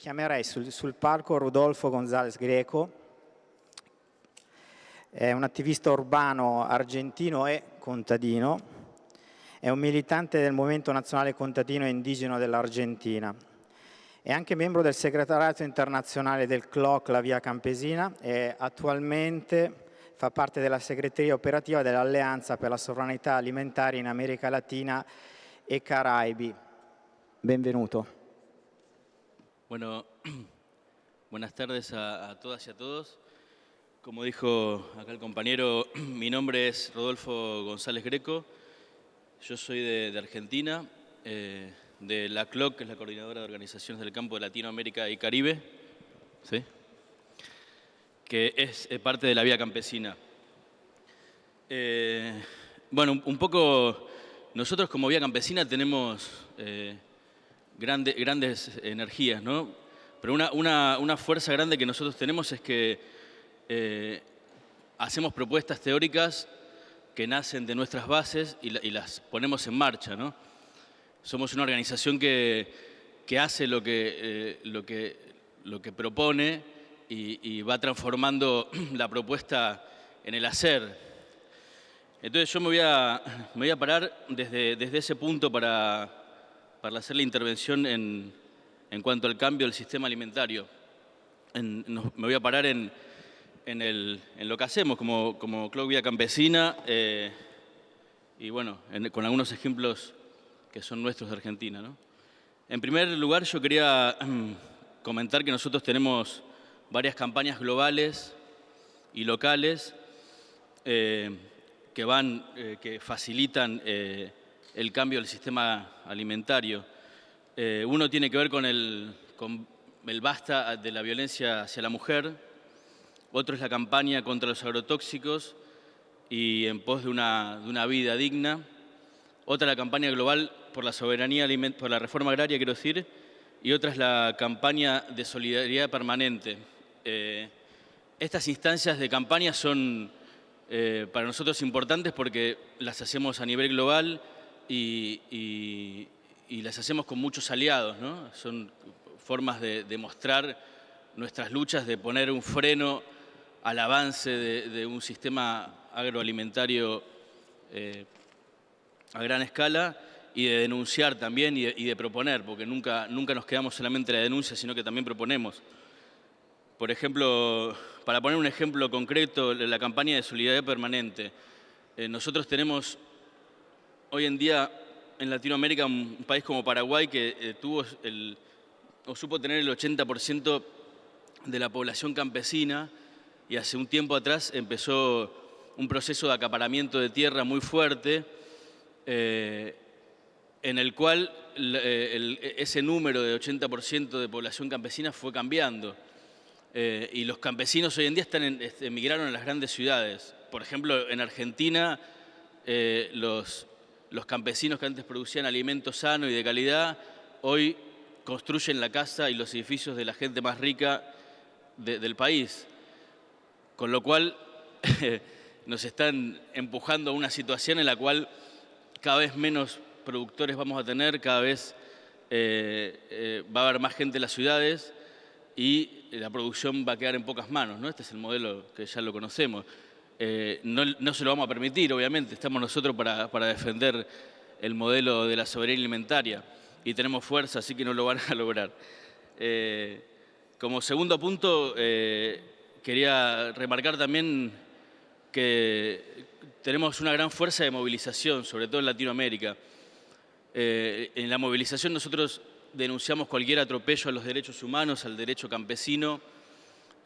chiamerei sul, sul palco Rodolfo González Greco, è un attivista urbano argentino e contadino, è un militante del Movimento Nazionale Contadino e Indigeno dell'Argentina, è anche membro del segretariato internazionale del CLOC La Via Campesina e attualmente fa parte della segreteria operativa dell'Alleanza per la Sovranità Alimentare in America Latina e Caraibi. Benvenuto. Bueno, buenas tardes a, todas y a todos. Como dijo acá el compañero, mi nombre es Rodolfo González Greco. Yo soy de, Argentina, eh, de la CLOC, que es la Coordinadora de Organizaciones del Campo de Latinoamérica y Caribe, ¿sí? que es parte de la Vía Campesina. Eh, bueno, un, poco, nosotros como Vía Campesina tenemos... Eh, grandes energías, ¿no? Pero una, fuerza grande que nosotros tenemos es que eh, hacemos propuestas teóricas que nacen de nuestras bases y, las ponemos en marcha, ¿no? Somos una organización que, hace lo que, eh, lo, que, lo que propone y, va transformando la propuesta en el hacer. Entonces yo me voy a, me voy a parar desde, desde ese punto para, para hacer la intervención en, en cuanto al cambio del sistema alimentario. me voy a parar en, en, lo que hacemos como, como Club Campesina eh, y bueno, con algunos ejemplos que son nuestros de Argentina. En primer lugar, yo quería comentar que nosotros tenemos varias campañas globales y locales eh, que, van, eh, que facilitan el cambio del sistema alimentario. Eh, uno tiene que ver con el, con el basta de la violencia hacia la mujer, otro es la campaña contra los agrotóxicos y en pos de una, de una vida digna, otra la campaña global por la soberanía, por la reforma agraria, quiero decir, y otra es la campaña de solidaridad permanente. Eh, estas instancias de campaña son eh, para nosotros importantes porque las hacemos a nivel global y, las hacemos con muchos aliados, ¿no? Son formas de demostrar nuestras luchas, de poner un freno al avance de, un sistema agroalimentario eh, a gran escala y de denunciar también y de, proponer, porque nunca, nunca nos quedamos solamente en la denuncia, sino que también proponemos. Por ejemplo, para poner un ejemplo concreto, la campaña de solidaridad permanente. Eh, nosotros tenemos hoy en día en Latinoamérica un país como Paraguay que eh, tuvo el, o supo tener el 80% de la población campesina y hace un tiempo atrás empezó un proceso de acaparamiento de tierra muy fuerte eh, en el cual eh, ese número de 80% de población campesina fue cambiando. y los campesinos hoy en día están este, emigraron a las grandes ciudades. Por ejemplo, en Argentina los, los campesinos que antes producían alimentos sano y de calidad, hoy construyen la casa y los edificios de la gente más rica del país. Con lo cual nos están empujando a una situación en la cual cada vez menos productores vamos a tener, cada vez eh, eh, va a haber más gente en las ciudades y la producción va a quedar en pocas manos. ¿no? Este es el modelo que ya lo conocemos. Eh, no, se lo vamos a permitir, obviamente, estamos nosotros para, defender el modelo de la soberanía alimentaria y tenemos fuerza, así que no lo van a lograr. Eh, como segundo punto, eh, quería remarcar también que tenemos una gran fuerza de movilización, sobre todo en Latinoamérica. en la movilización nosotros denunciamos cualquier atropello a los derechos humanos, al derecho campesino,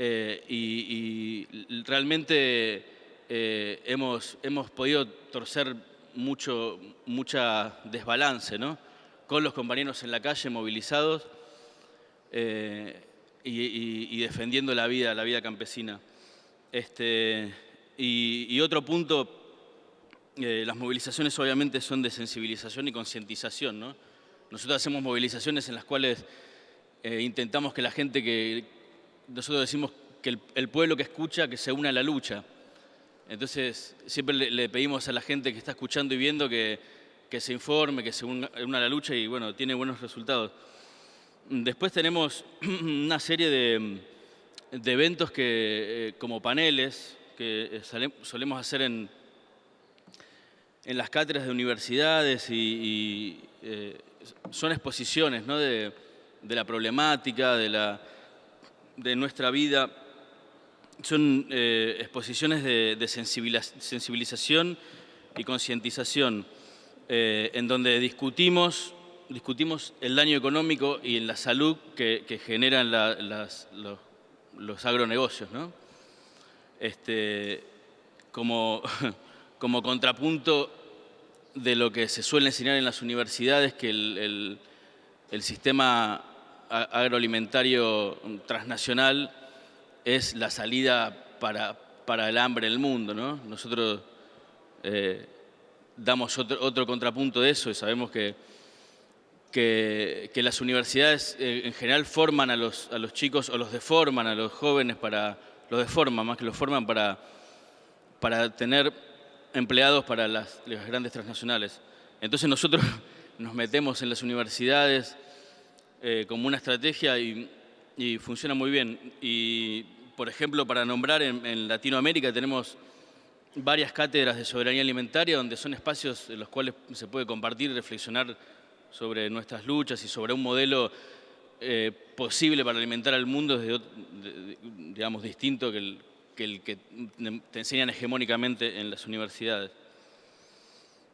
y realmente eh, hemos, hemos podido torcer mucho, mucha desbalance ¿no? con los compañeros en la calle movilizados eh, y, defendiendo la vida, la vida campesina. Este, y, otro punto, eh, las movilizaciones obviamente son de sensibilización y concientización. ¿no? Nosotros hacemos movilizaciones en las cuales intentamos que la gente que, nosotros decimos que el pueblo que escucha, que se una a la lucha. Entonces, siempre le, pedimos a la gente que está escuchando y viendo que, se informe, que se una a la lucha y, bueno, tiene buenos resultados. Después tenemos una serie de, eventos que, eh, como paneles que solemos hacer en, en las cátedras de universidades y, son exposiciones de, la problemática, de, la, de nuestra vida. Son exposiciones de, sensibilización y concientización, eh, en donde discutimos, discutimos el daño económico y en la salud que, generan los, agronegocios. Este, como, como contrapunto de lo que se suele enseñar en las universidades, que el, sistema agroalimentario transnacional es la salida para, para el hambre en el mundo. ¿no? Nosotros eh, damos otro, contrapunto de eso y sabemos que, que, las universidades eh, en general forman a los, a los chicos o los deforman a los jóvenes para, los deforman más que los forman para, para tener empleados para las, grandes transnacionales. Entonces nosotros nos metemos en las universidades eh, como una estrategia y, funciona muy bien. Y, por ejemplo, para nombrar en Latinoamérica tenemos varias cátedras de soberanía alimentaria, donde son espacios en los cuales se puede compartir y reflexionar sobre nuestras luchas y sobre un modelo eh, posible para alimentar al mundo, desde, digamos, distinto que el, que te enseñan hegemónicamente en las universidades.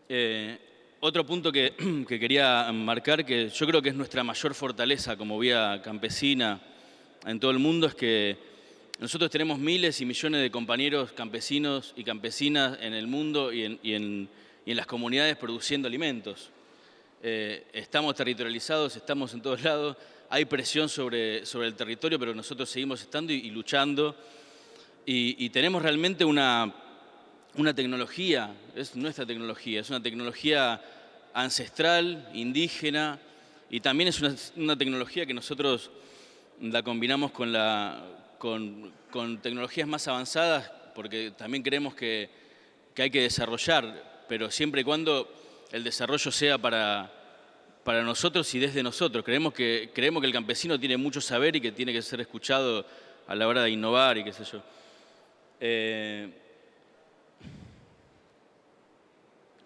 Eh, otro punto que, que, quería marcar, que yo creo que es nuestra mayor fortaleza como vía campesina en todo el mundo, es que nosotros tenemos miles y millones de compañeros campesinos y campesinas en el mundo y en, las comunidades produciendo alimentos. Eh, estamos territorializados, estamos en todos lados, hay presión sobre el territorio, pero nosotros seguimos estando y, luchando. Y, tenemos realmente una, una tecnología, es nuestra tecnología, es una tecnología ancestral, indígena, y también es una, tecnología que nosotros la combinamos con la, con, tecnologías más avanzadas, porque también creemos que, hay que desarrollar, pero siempre y cuando el desarrollo sea para, para nosotros y desde nosotros. Creemos que, creemos que el campesino tiene mucho saber y que tiene que ser escuchado a la hora de innovar y qué sé yo. Eh,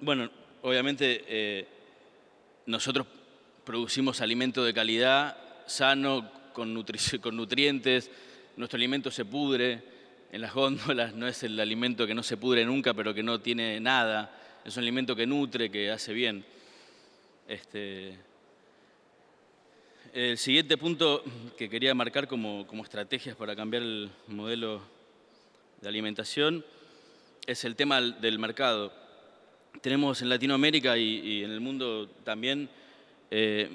bueno, obviamente eh, nosotros producimos alimento de calidad, sano, con, con nutrientes, nuestro alimento se pudre en las góndolas, no es el alimento que no se pudre nunca, pero que no tiene nada, es un alimento que nutre, que hace bien. Este, el siguiente punto que quería marcar como, estrategias para cambiar el modelo de alimentación es el tema del mercado. Tenemos en Latinoamérica y, en el mundo también eh,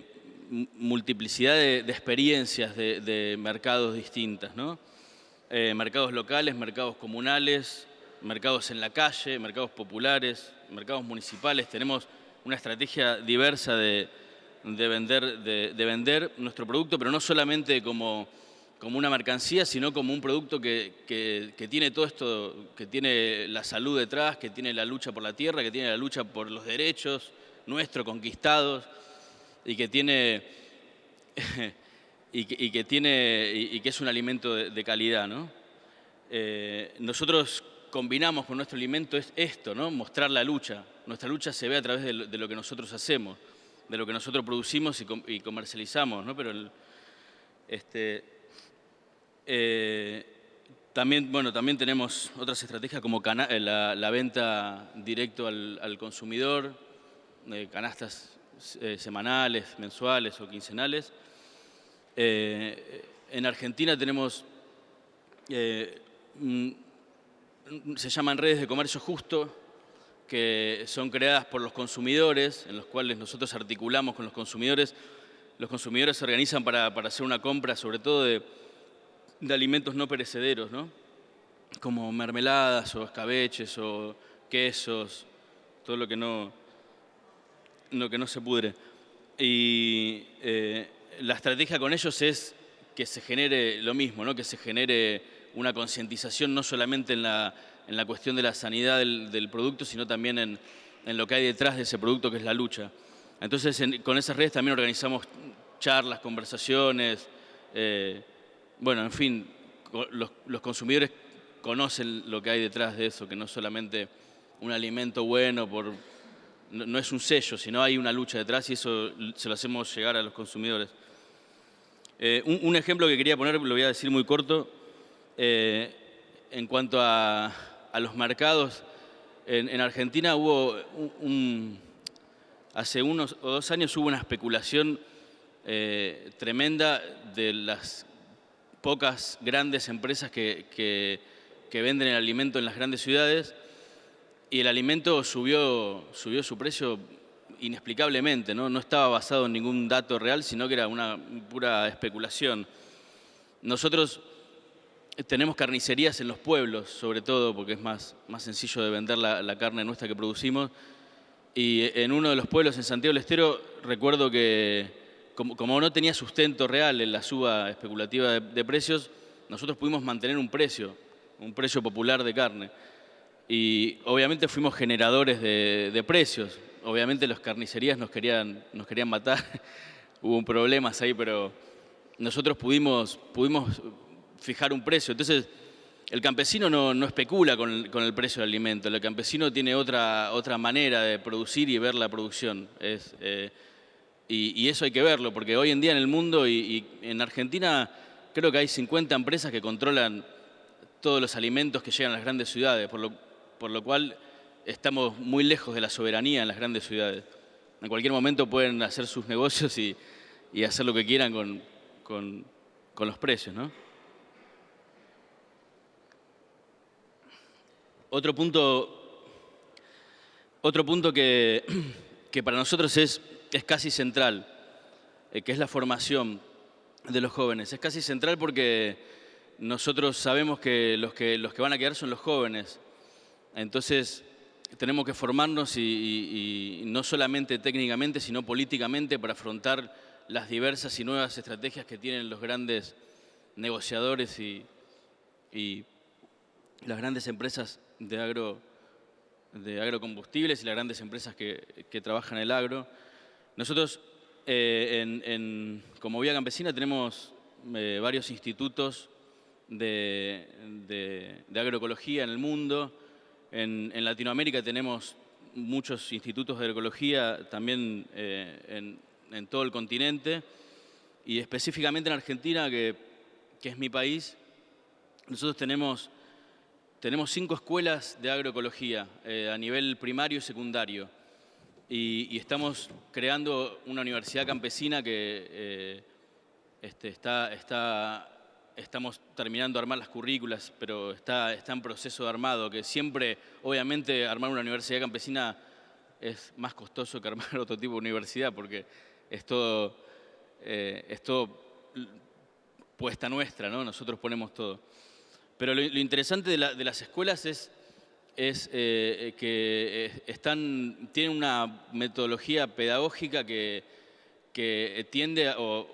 multiplicidad de, experiencias de, mercados distintas, ¿no? Eh, mercados locales, mercados comunales, mercados en la calle, mercados populares, mercados municipales. Tenemos una estrategia diversa de, vender, de, vender nuestro producto, pero no solamente como, como una mercancía, sino como un producto que, que, tiene todo esto, que tiene la salud detrás, que tiene la lucha por la tierra, que tiene la lucha por los derechos nuestros conquistados y que tiene, y que, tiene, y que es un alimento de, calidad. ¿no? Eh, nosotros combinamos con nuestro alimento es esto, ¿no? mostrar la lucha. Nuestra lucha se ve a través de lo, que nosotros hacemos, de lo que nosotros producimos y, comercializamos. ¿no? Pero este, eh, también, bueno, también tenemos otras estrategias como eh, la, venta directo al, consumidor, canastas eh, semanales, mensuales o quincenales. En Argentina tenemos, se llaman redes de comercio justo, que son creadas por los consumidores, en los cuales nosotros articulamos con los consumidores. Los consumidores se organizan para, hacer una compra, sobre todo de, alimentos no perecederos, como mermeladas o escabeches o quesos, todo lo que no, lo que no se pudre. Y eh, la estrategia con ellos es que se genere lo mismo, ¿no? que se genere una concientización no solamente en la, en la, cuestión de la sanidad del, producto, sino también en, en, lo que hay detrás de ese producto, que es la lucha. Entonces, con esas redes también organizamos charlas, conversaciones, eh, bueno, en fin, los, consumidores conocen lo que hay detrás de eso, que no solamente un alimento bueno, por, no, es un sello, sino hay una lucha detrás y eso se lo hacemos llegar a los consumidores. Eh, un, ejemplo que quería poner, lo voy a decir muy corto, eh, en cuanto a, los mercados, en, Argentina hubo un, hace unos o dos años hubo una especulación eh, tremenda de las pocas grandes empresas que, venden el alimento en las grandes ciudades y el alimento subió, subió su precio inexplicablemente, ¿no? no estaba basado en ningún dato real, sino que era una pura especulación. Nosotros tenemos carnicerías en los pueblos, sobre todo porque es más, más sencillo de vender la, carne nuestra que producimos. Y en uno de los pueblos, en Santiago del Estero, recuerdo que como, no tenía sustento real en la suba especulativa de, precios, nosotros pudimos mantener un precio, un precio popular de carne. Y obviamente fuimos generadores de, precios. Obviamente las carnicerías nos querían, nos querían matar, hubo problemas ahí, pero nosotros pudimos, pudimos fijar un precio. Entonces, el campesino no, especula con el, precio del alimento, el campesino tiene otra, otra manera de producir y ver la producción. Es, eh, y, eso hay que verlo, porque hoy en día en el mundo y, en Argentina creo que hay 50 empresas que controlan todos los alimentos que llegan a las grandes ciudades, por lo, por lo cual estamos muy lejos de la soberanía en las grandes ciudades. En cualquier momento pueden hacer sus negocios y, hacer lo que quieran con, los precios. Otro punto, otro punto que, que para nosotros es es casi central, eh, que es la formación de los jóvenes. Es casi central porque nosotros sabemos que los que, los que van a quedar son los jóvenes. Entonces tenemos que formarnos y, no solamente técnicamente, sino políticamente para afrontar las diversas y nuevas estrategias que tienen los grandes negociadores y, las grandes empresas de, agro, de agrocombustibles y las grandes empresas que, que trabajan el agro. Nosotros, eh, como Vía Campesina, tenemos eh, varios institutos de, agroecología en el mundo. En, Latinoamérica tenemos muchos institutos de agroecología también eh, en, todo el continente. Y específicamente en Argentina, que, es mi país, nosotros tenemos, tenemos cinco escuelas de agroecología a nivel primario y secundario y, estamos creando una universidad campesina que eh, este, está, estamos terminando de armar las currículas, pero está, está en proceso de armado, que siempre, obviamente, armar una universidad campesina es más costoso que armar otro tipo de universidad, porque es todo, eh, es todo puesta nuestra, ¿no? nosotros ponemos todo. Pero lo, interesante de, de las escuelas es es eh, eh, que eh, están, tienen una metodología pedagógica que, tiende, o,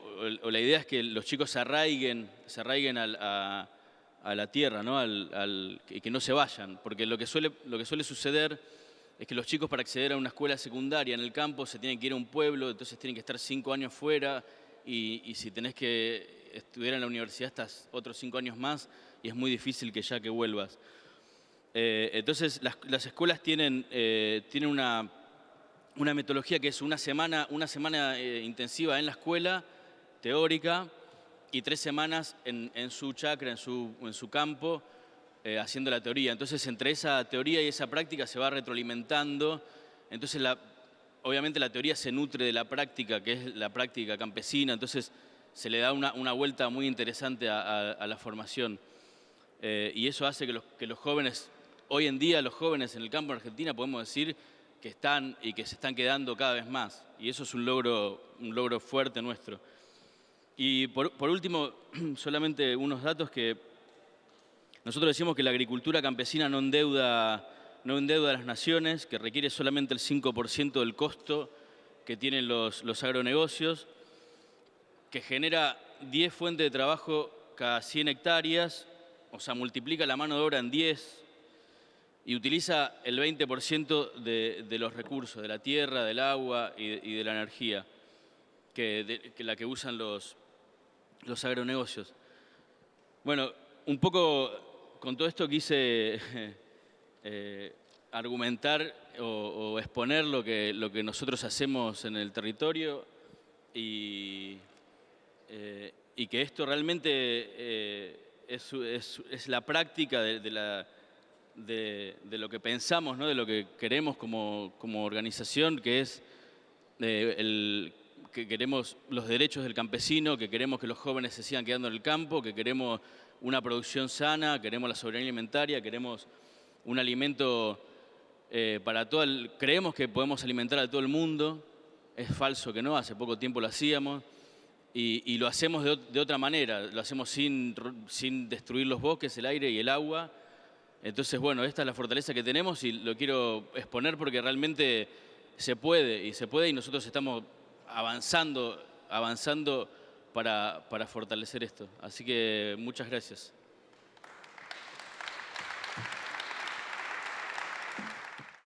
la idea es que los chicos se arraiguen, se arraiguen a, la tierra, ¿no? Al, y que no se vayan, porque lo que, suele, lo que suele suceder es que los chicos para acceder a una escuela secundaria en el campo se tienen que ir a un pueblo, entonces tienen que estar cinco años fuera y, y si tenés que estudiar en la universidad estás otros cinco años más y es muy difícil que ya que vuelvas. Eh, entonces, las, escuelas tienen, eh, tienen una, una, metodología que es una semana, una semana eh, intensiva en la escuela, teórica, y tres semanas en, su chacra, en su, en su campo, haciendo la teoría. Entonces, entre esa teoría y esa práctica se va retroalimentando. Entonces, la, obviamente la teoría se nutre de la práctica, que es la práctica campesina, entonces se le da una, una vuelta muy interesante a, la formación. y eso hace que los, que los jóvenes hoy en día los jóvenes en el campo de Argentina podemos decir que están y que se están quedando cada vez más. Y eso es un logro, un logro fuerte nuestro. Y por, último, solamente unos datos que nosotros decimos que la agricultura campesina no endeuda, no endeuda a las naciones, que requiere solamente el 5% del costo que tienen los, los agronegocios, que genera 10 fuentes de trabajo cada 100 hectáreas, o sea, multiplica la mano de obra en 10, y utiliza el 20% de, los recursos, de la tierra, del agua y de, la energía. que, la que usan los, los agronegocios. Bueno, un poco con todo esto quise eh, argumentar o, exponer lo que, lo que nosotros hacemos en el territorio y, eh, y que esto realmente eh, es, es, la práctica de, la, de, lo que pensamos, ¿no? de lo que queremos como, como organización, que es el que queremos los derechos del campesino, que queremos que los jóvenes se sigan quedando en el campo, que queremos una producción sana, queremos la soberanía alimentaria, queremos un alimento eh, para todo el... Creemos que podemos alimentar a todo el mundo, es falso que no, hace poco tiempo lo hacíamos, y, lo hacemos de, otra manera, lo hacemos sin, sin destruir los bosques, el aire y el agua. Entonces, bueno, esta es la fortaleza que tenemos y lo quiero exponer porque realmente se puede, y se puede, y nosotros estamos avanzando, avanzando para, para fortalecer esto. Así que muchas gracias.